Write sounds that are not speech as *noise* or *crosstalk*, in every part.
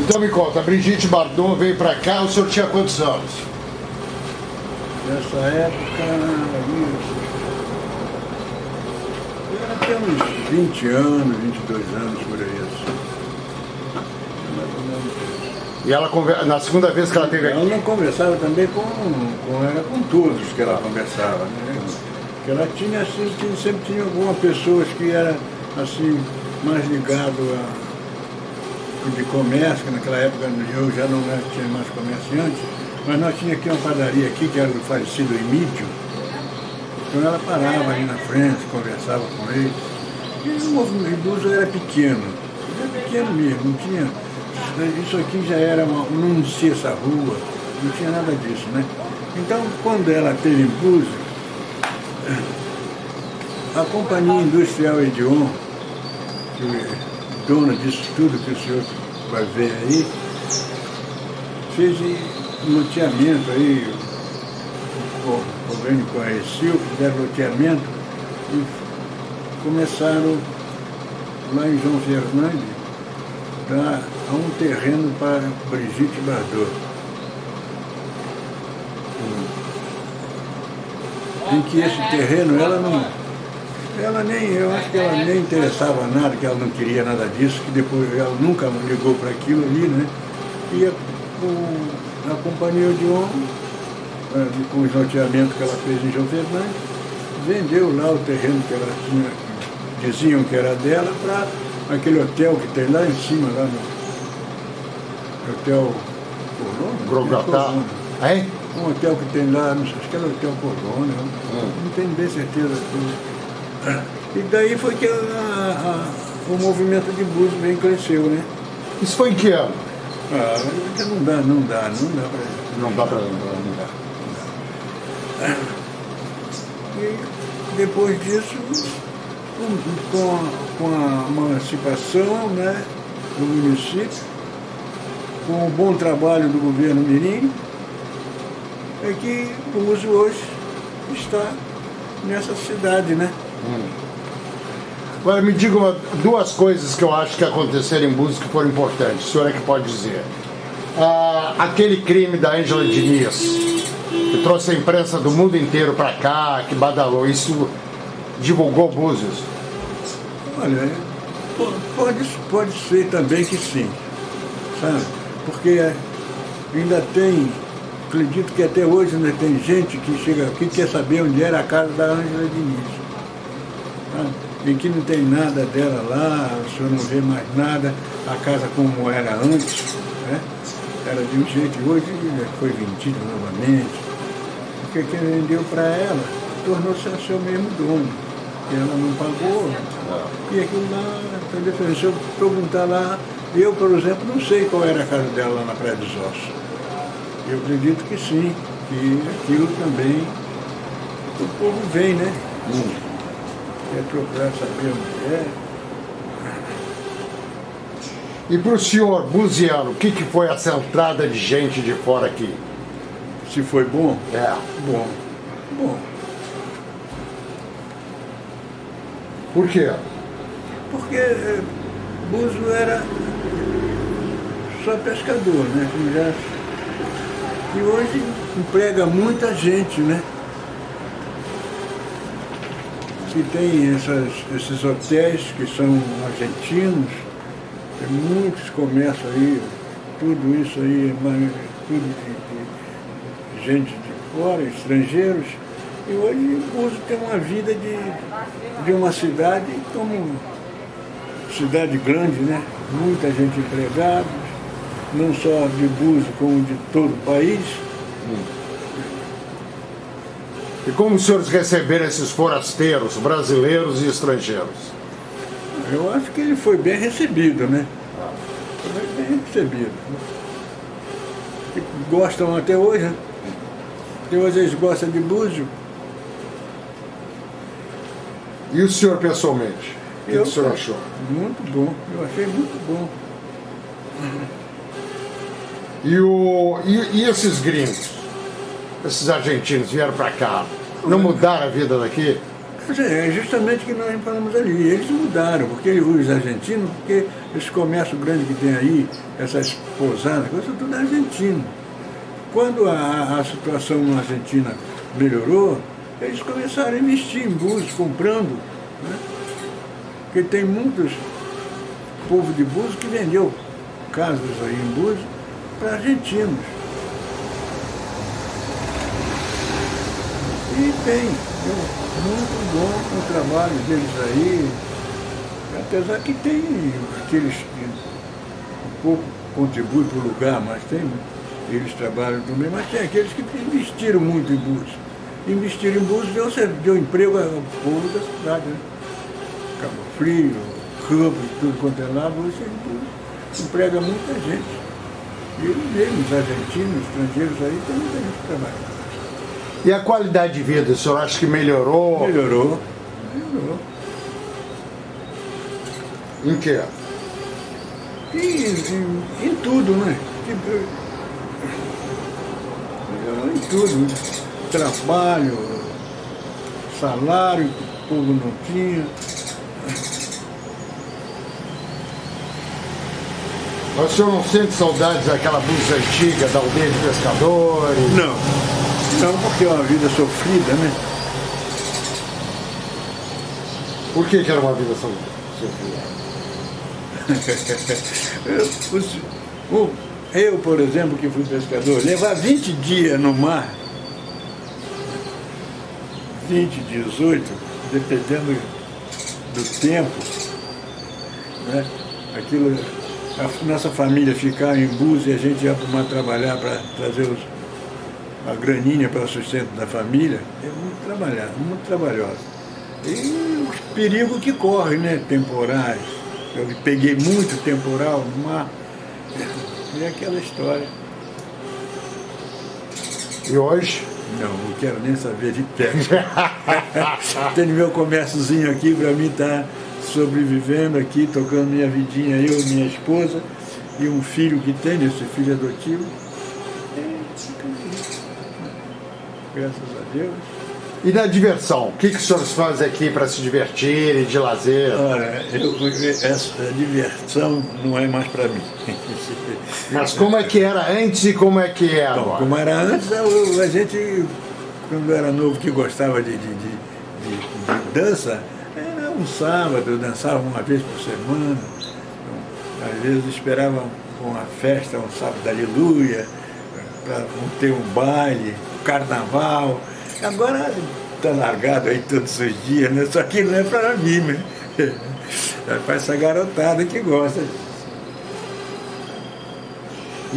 Então me conta, a Brigitte Bardot veio pra cá, o senhor tinha quantos anos? Nessa época, eu era até uns 20 anos, 22 anos, por aí. Assim. E ela, na segunda vez que ela teve Ela aqui, não conversava também com, com, era com todos que ela conversava. Né? Que ela tinha, assim, sempre tinha algumas pessoas que eram assim, mais ligado a de comércio, que naquela época eu já não tinha mais comerciante, mas nós tinha aqui uma padaria aqui, que era do falecido Emílio. Então ela parava ali na frente, conversava com ele. E o movimento Búzios era pequeno, era pequeno mesmo, não tinha. Isso aqui já era uma. não existia essa rua, não tinha nada disso, né? Então quando ela teve Búzios, a Companhia Industrial Edion, que dona disso tudo que o senhor vai ver aí, fez um loteamento aí, o governo conheceu, fizeram loteamento e começaram lá em João Fernandes dar um terreno para Brigitte Bardot. Em que esse terreno ela não. Ela nem, eu acho que ela nem interessava nada, que ela não queria nada disso, que depois ela nunca ligou para aquilo ali, né? E a, o- a companhia de homem, eh, com os loteamentos que ela fez em João Fernandes, vendeu lá o terreno que ela tinha, que diziam que era dela, para aquele hotel que tem lá em cima, lá no Hotel? Grogatá. Hein? Um hotel que tem lá, acho que era o Hotel Colônia, não tenho bem certeza disso. E daí foi que a- a- o movimento de Búzios bem cresceu, né? Isso foi em que ano? Ah, não dá, não dá, não dá pra... Não dá pra lembrar, não dá. E depois disso, com, com a, com a emancipação né, do município, com o bom trabalho do governo Mirim, é que o uso hoje está nessa cidade, né? Agora me diga uma- duas coisas que eu acho que aconteceram em Búzios que foram importantes. O senhor é que pode dizer. Ah, aquele crime da Ângela Diniz, que trouxe a imprensa do mundo inteiro para cá, que badalou, isso divulgou Búzios. Olha, po- pode, pode ser também que sim, sabe? Porque ainda tem, acredito que até hoje ainda tem gente que chega aqui e quer saber onde era a casa da Ângela Diniz. Em que não tem nada dela lá, o senhor não vê mais nada, a casa como era antes, né? Era de um jeito hoje foi vendido novamente. Porque quem vendeu para ela tornou-se a seu mesmo dono. E ela não pagou. E aquilo lá, entendeu? Se eu perguntar lá, eu, por exemplo, não sei qual era a casa dela lá na Praia dos Ossos. Eu acredito que sim, que aquilo também o povo vem, né? Quer procurar saber onde é. E para o senhor, Buziano, o que, que foi essa entrada de gente de fora aqui? Se foi bom, É. bom. Bom, Por quê? porque eh, Búzio era só pescador, né? E hoje emprega muita gente, né? Que tem essas, esses hotéis que são argentinos, muitos comércios aí, tudo isso aí, tudo de, de gente de fora, estrangeiros. E hoje Búzio tem uma vida de, de uma cidade como cidade grande, né? Muita gente empregada, não só de Búzios, como de todo o país. E como os senhores receberam esses forasteiros, brasileiros e estrangeiros? Eu acho que ele foi bem recebido, né? Foi bem recebido. E gostam até hoje, né? Até hoje eles gostam de Búzio. E o senhor pessoalmente? O que o senhor achou? Muito bom, eu achei muito bom. E, o, e, e esses gringos? Esses argentinos vieram para cá, não mudaram a vida daqui? É justamente o que nós falamos ali. Eles mudaram, porque os argentinos, porque esse comércio grande que tem aí, essas pousadas, coisa tudo é argentino. Quando a, a situação na Argentina melhorou, eles começaram a investir em Búzios, comprando. Né? Porque tem muitos povo de Búzios que vendeu casas aí em Búzios para argentinos. E tem, muito bom o trabalho deles aí, apesar que tem aqueles que um pouco contribuem para o lugar, mas tem, eles trabalham também, mas tem aqueles que investiram muito em Búzios. Investiram em Búzios deu, deu emprego ao povo da cidade, né? Cabo Frio, tudo quanto é lá, Búzios emprega muita gente. E eles mesmos, argentinos, estrangeiros aí, tem muita gente que trabalha. E a qualidade de vida, o senhor acha que melhorou? Melhorou. Melhorou. Em quê? Em, em, em tudo, né? Melhorou em tudo. Né? Trabalho, salário que o povo não tinha. O senhor não sente saudades daquela blusa antiga, da aldeia de pescadores? Não. Não, porque é uma vida sofrida, né? Por que, que era uma vida sofrida? *laughs* eu, eu, por exemplo, que fui pescador, levar 20 dias no mar, 20, 18, dependendo do tempo, né? aquilo, a nossa família ficava em Búzios e a gente ia para o mar trabalhar para trazer os a graninha para o sustento da família, é muito trabalhado, muito trabalhosa. E os perigos que correm, né? Temporais. Eu peguei muito temporal no mar. E aquela história. E hoje? Não, não quero nem saber de pesca. *laughs* Tenho meu comérciozinho aqui para mim estar tá sobrevivendo aqui, tocando minha vidinha, eu, minha esposa, e um filho que tem, esse filho adotivo. Graças a Deus. E na diversão, o que, que os senhores fazem aqui para se divertirem, de lazer? Olha, eu, essa diversão não é mais para mim. Mas como é que era antes e como é que é agora? Então, como era antes, a gente, quando era novo, que gostava de, de, de, de dança, era um sábado, dançava uma vez por semana. Então, às vezes esperava uma festa, um sábado aleluia, para ter um baile carnaval. Agora está largado aí todos os dias, né? Só que não é para mim, né? *laughs* É para essa garotada que gosta.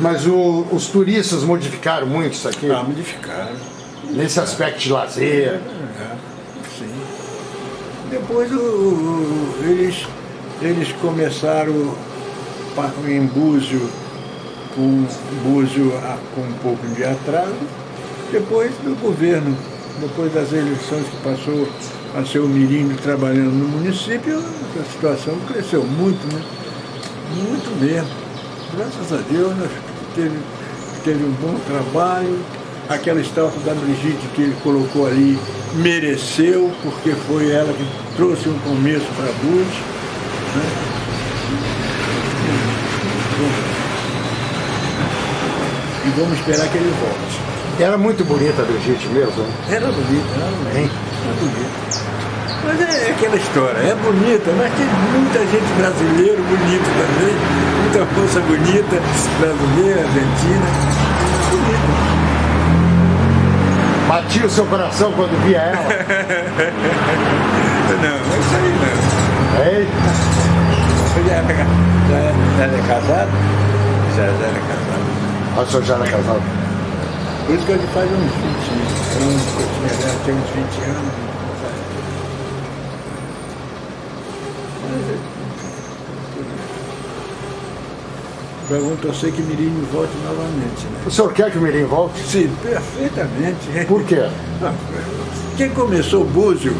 Mas o, os turistas modificaram muito isso aqui? Ah, modificaram. Nesse aspecto de lazer? É, sim. Depois o, o, eles, eles começaram em Búzio, com Búzio com um pouco de atraso, depois do governo, depois das eleições que passou a ser o Mirim trabalhando no município, a situação cresceu muito, né? Muito mesmo. Graças a Deus, nós teve, teve um bom trabalho. Aquela estátua da Brigitte que ele colocou ali mereceu, porque foi ela que trouxe um começo para Bus. Né? Vamos esperar que ele volte. Era muito bonita a Brigitte mesmo? Era bonita, era bonita. Hein? Era bonita. Mas é, é aquela história, é bonita, mas tem muita gente brasileira bonita também, muita moça bonita, brasileira, argentina, bonita. Batia o seu coração quando via ela? não, *laughs* não é isso aí não. Eita! Já era, já era casado? Já, já era casado. Ah, o senhor já era casado? Por isso que a gente faz uns 20 anos, que eu tinha, né? tem uns 20 anos. Mas vamos torcer que Mirim volte novamente. Né? O senhor quer que o Mirim volte? Sim, perfeitamente. Por quê? Quem começou o Búzio,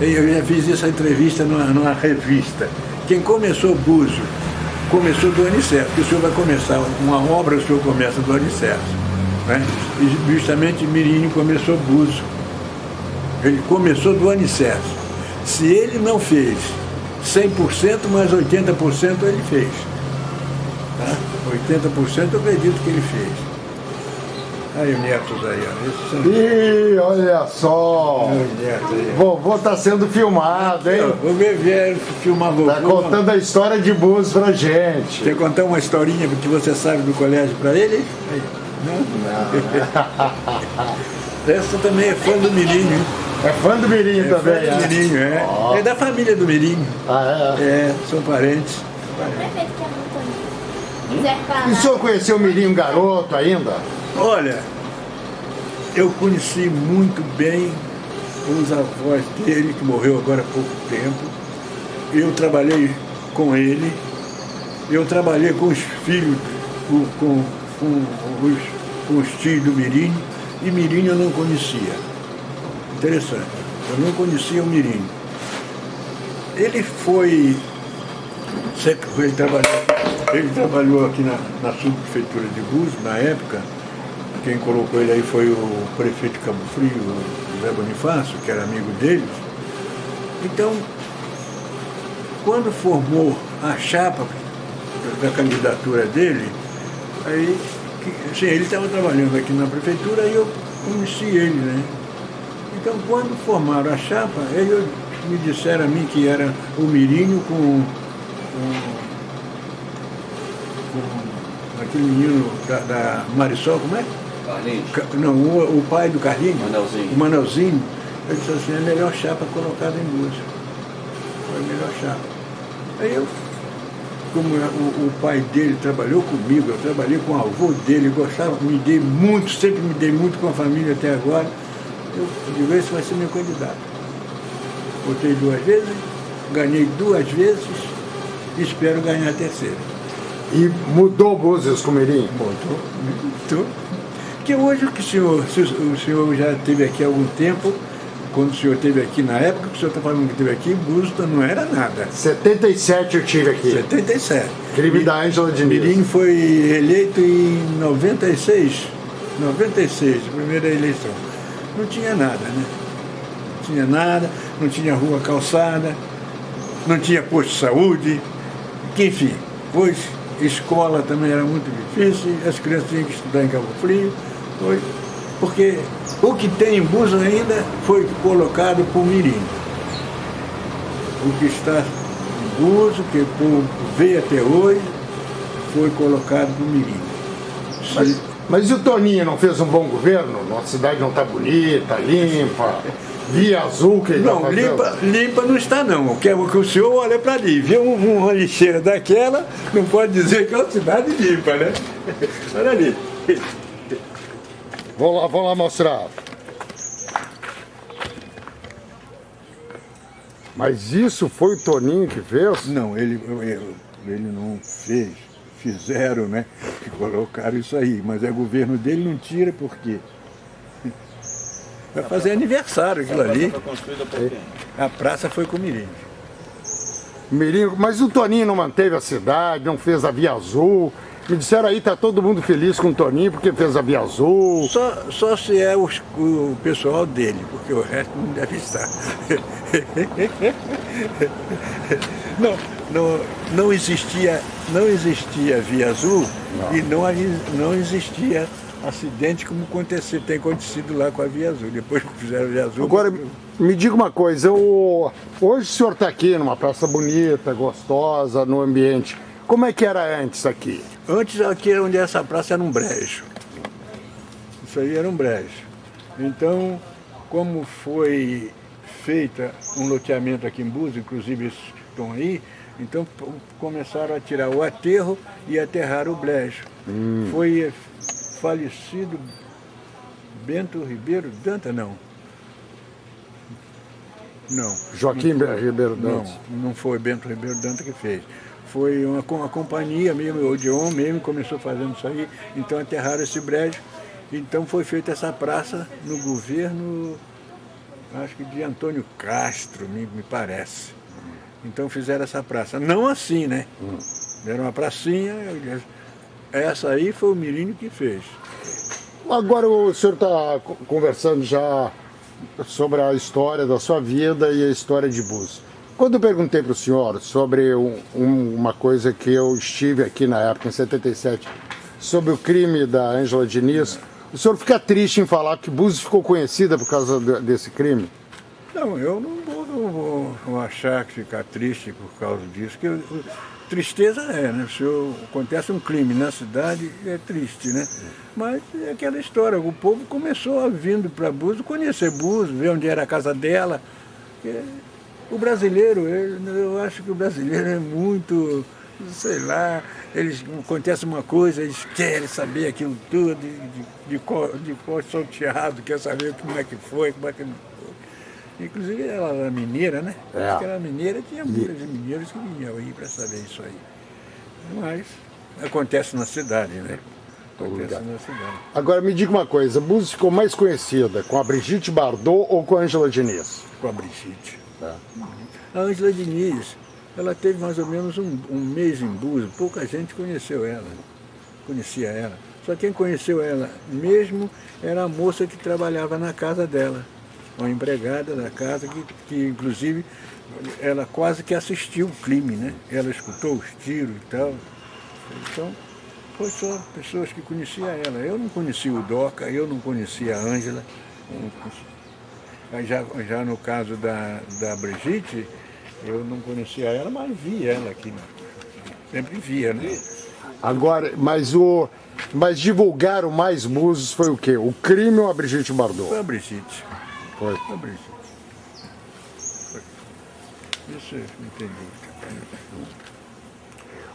eu já fiz essa entrevista numa, numa revista, quem começou o Búzio, começou do Aniceto, que o senhor vai começar uma obra, o senhor começa do Aniceto. Né? E justamente Mirim começou Búzio. Ele começou do Aniceto. Se ele não fez 100%, mas 80% ele fez. Tá? 80% eu acredito que ele fez. Aí os netos aí, ó. Ih, olha só! Aí. Vovô tá sendo filmado, hein? Vou ver, ver filmar vovô. Tá contando a história de Búzios pra gente. Quer contar uma historinha que você sabe do colégio pra ele? Não? Não. *laughs* Essa também é fã do Mirinho. É fã do Mirinho é também, fã do é? Mirinho, é. Oh. É da família do Mirinho. Ah, é? É, são parentes. E o senhor conheceu o Mirinho garoto ainda? Olha, eu conheci muito bem os avós dele, que morreu agora há pouco tempo. Eu trabalhei com ele, eu trabalhei com os filhos, com, com, com, os, com os tios do Mirim, e Mirim eu não conhecia. Interessante, eu não conhecia o Mirim. Ele foi, ele trabalhou, ele trabalhou aqui na, na subprefeitura de Búzios, na época, quem colocou ele aí foi o prefeito de Cabo Frio, José Bonifácio, que era amigo deles. Então, quando formou a chapa da candidatura dele, aí, sim, ele estava trabalhando aqui na prefeitura e eu conheci ele, né? Então, quando formaram a chapa, eles me disseram a mim que era o Mirinho com, com, com aquele menino da, da Marisol, como é? Carlinhos? Não, o, o pai do Carlinhos, Manelzinho. o Manelzinho, ele disse assim, é a melhor chapa colocada em música. Foi a melhor chapa. Aí eu, como é, o, o, pai dele trabalhou comigo, eu trabalhei com o avô dele, gostava, me dei muito, sempre me dei muito com a família até agora, eu digo, esse vai ser meu candidato. Votei duas vezes, ganhei duas vezes e espero ganhar a terceira. E mudou Búzios com o Mirim? Mudou, mudou. Porque hoje que o senhor, o senhor já esteve aqui há algum tempo, quando o senhor esteve aqui, na época que o senhor está falando que esteve aqui, Busta não era nada. 77 eu tive aqui. 77. Crime da Ângela Diniz. Mirim foi eleito em 96. 96, primeira eleição. Não tinha nada, né? Não tinha nada, não tinha rua calçada, não tinha posto de saúde, que, enfim, pois escola também era muito difícil, as crianças tinham que estudar em Cabo Frio. Foi, porque o que tem em Búzios ainda foi colocado por Mirim. O que está em Búzios, que veio até hoje, foi colocado por Mirim. Mas, mas e o Toninho não fez um bom governo? Nossa cidade não está bonita, limpa, via azul que ele Não, tá limpa, limpa não está não. O que, o que o senhor olha para ali, vê uma lixeira daquela, não pode dizer que é uma cidade limpa, né? *laughs* Olha ali. Vou lá, vou lá mostrar. Mas isso foi o Toninho que fez? Não, ele, ele, ele não fez. Fizeram, né? Que colocaram isso aí. Mas é governo dele, não tira por quê? Vai fazer aniversário aquilo ali. A praça foi com o Mirim. Mirim, mas o Toninho não manteve a cidade, não fez a Via Azul. Me disseram aí, tá todo mundo feliz com o Toninho porque fez a Via Azul. Só, só se é os, o pessoal dele, porque o resto não deve estar. *laughs* não, não, não existia, não existia Via Azul não. e não, não existia acidente como acontecer, tem acontecido lá com a Via Azul, depois que fizeram a Via Azul. Agora, me diga uma coisa, eu, hoje o senhor está aqui numa praça bonita, gostosa, no ambiente. Como é que era antes aqui? Antes aqui onde essa praça era um brejo. Isso aí era um brejo. Então, como foi feita um loteamento aqui em Búzios, inclusive estão aí, então começaram a tirar o aterro e aterrar o brejo. Hum. Foi falecido Bento Ribeiro Danta, não. Não. Joaquim não, Ribeiro Danta? Não, não foi Bento Ribeiro Danta que fez foi uma, uma companhia mesmo, o Odeon mesmo começou fazendo isso aí, então aterraram esse brejo. Então foi feita essa praça no governo, acho que de Antônio Castro, me, me parece. Então fizeram essa praça. Não assim, né? Deram uma pracinha, essa aí foi o Mirinho que fez. Agora o senhor está conversando já sobre a história da sua vida e a história de Búzios. Quando eu perguntei para o senhor sobre um, um, uma coisa que eu estive aqui na época, em 77, sobre o crime da Ângela Diniz, o senhor fica triste em falar que Búzios ficou conhecida por causa desse crime? Não, eu não vou, não vou achar que ficar triste por causa disso, que eu, tristeza é, né? Se acontece um crime na cidade, é triste, né? Mas é aquela história, o povo começou a vindo para Búzios, conhecer Búzios, ver onde era a casa dela. O brasileiro, eu acho que o brasileiro é muito, sei lá, eles acontece uma coisa, eles querem saber aquilo tudo, de, de, de, cor, de cor salteado, quer saber como é que foi, como é que não foi. Inclusive ela era mineira, né? É. Acho que era mineira, tinha muitos mineiros que vinham aí para saber isso aí. Mas acontece na cidade, né? Acontece na cidade. Agora me diga uma coisa, a Búzios ficou mais conhecida com a Brigitte Bardot ou com a Ângela Diniz? Com a Brigitte. É. A Ângela Diniz, ela teve mais ou menos um, um mês em Búzios, pouca gente conheceu ela, conhecia ela. Só quem conheceu ela mesmo era a moça que trabalhava na casa dela, uma empregada da casa que, que inclusive ela quase que assistiu o crime, né? Ela escutou os tiros e tal. Então, foi só pessoas que conheciam ela. Eu não conhecia o Doca, eu não conhecia a Ângela. Já, já no caso da, da Brigitte, eu não conhecia ela, mas vi ela aqui. Sempre via, né? Agora, mas o. Mas divulgaram mais músicos foi o quê? O crime ou a Brigitte Bardot? Foi a Brigitte. Foi. Foi a Brigitte. Foi. Isso tem dúvida.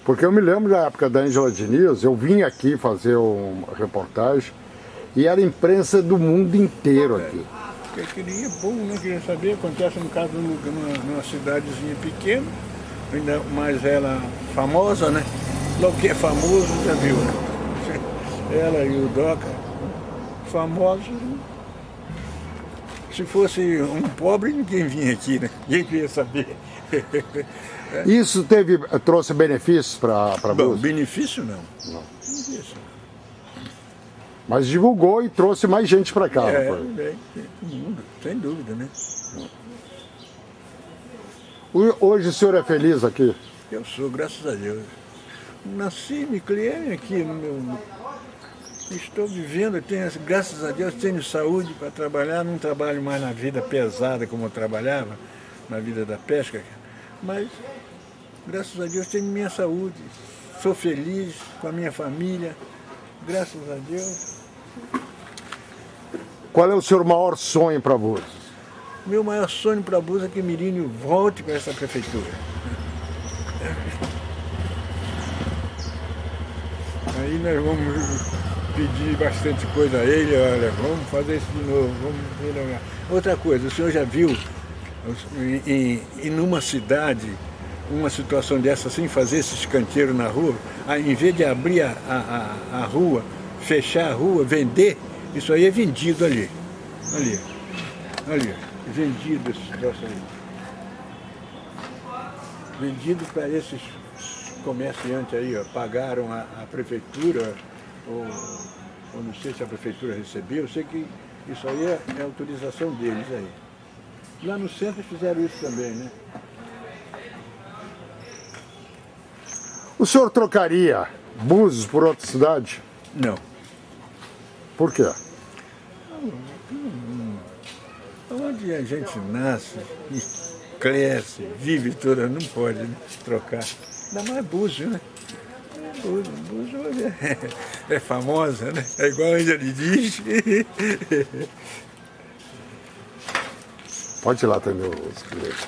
Porque eu me lembro da época da Angela Diniz, eu vim aqui fazer uma reportagem e era imprensa do mundo inteiro aqui. Porque queria, bom, não queria saber, acontece no caso numa, numa cidadezinha pequena, ainda mais ela famosa, né? Logo que é famoso, já viu, né? *laughs* Ela e o Doca, famosos, se fosse um pobre, ninguém vinha aqui, né? *laughs* Ninguém queria saber. *laughs* Isso teve, trouxe benefícios para Búzios? Benefício não. Não. Benefício. Mas divulgou e trouxe mais gente para cá. É, bem, mundo, sem dúvida, né? Hoje o senhor é feliz aqui? Eu sou, graças a Deus. Nasci, me criei aqui meu... Estou vivendo, tenho, graças a Deus tenho saúde para trabalhar, não trabalho mais na vida pesada como eu trabalhava, na vida da pesca, mas graças a Deus tenho minha saúde, sou feliz com a minha família, graças a Deus. Qual é o seu maior sonho para Búzios? Meu maior sonho para Búzios é que Mirinho volte para essa prefeitura. Aí nós vamos pedir bastante coisa a ele, olha, vamos fazer isso de novo, vamos Outra coisa, o senhor já viu em, em numa cidade uma situação dessa assim, fazer esse escanteiro na rua, em vez de abrir a, a, a rua, fechar a rua, vender, isso aí é vendido ali. Ali, ali, vendido esse troço aí. Vendido para esses comerciantes aí, ó, pagaram a, a prefeitura, ou, ou, não sei se a prefeitura recebeu, eu sei que isso aí é, é autorização deles aí. Lá no centro fizeram isso também, né? O senhor trocaria Búzios por outra cidade? Não. Por quê? Onde a gente nasce, cresce, vive toda, não pode né? trocar. Ainda mais Búzios, né? Búzios, Búzios é, é, famosa, né? É igual a ele diz. Pode ir lá também os clientes.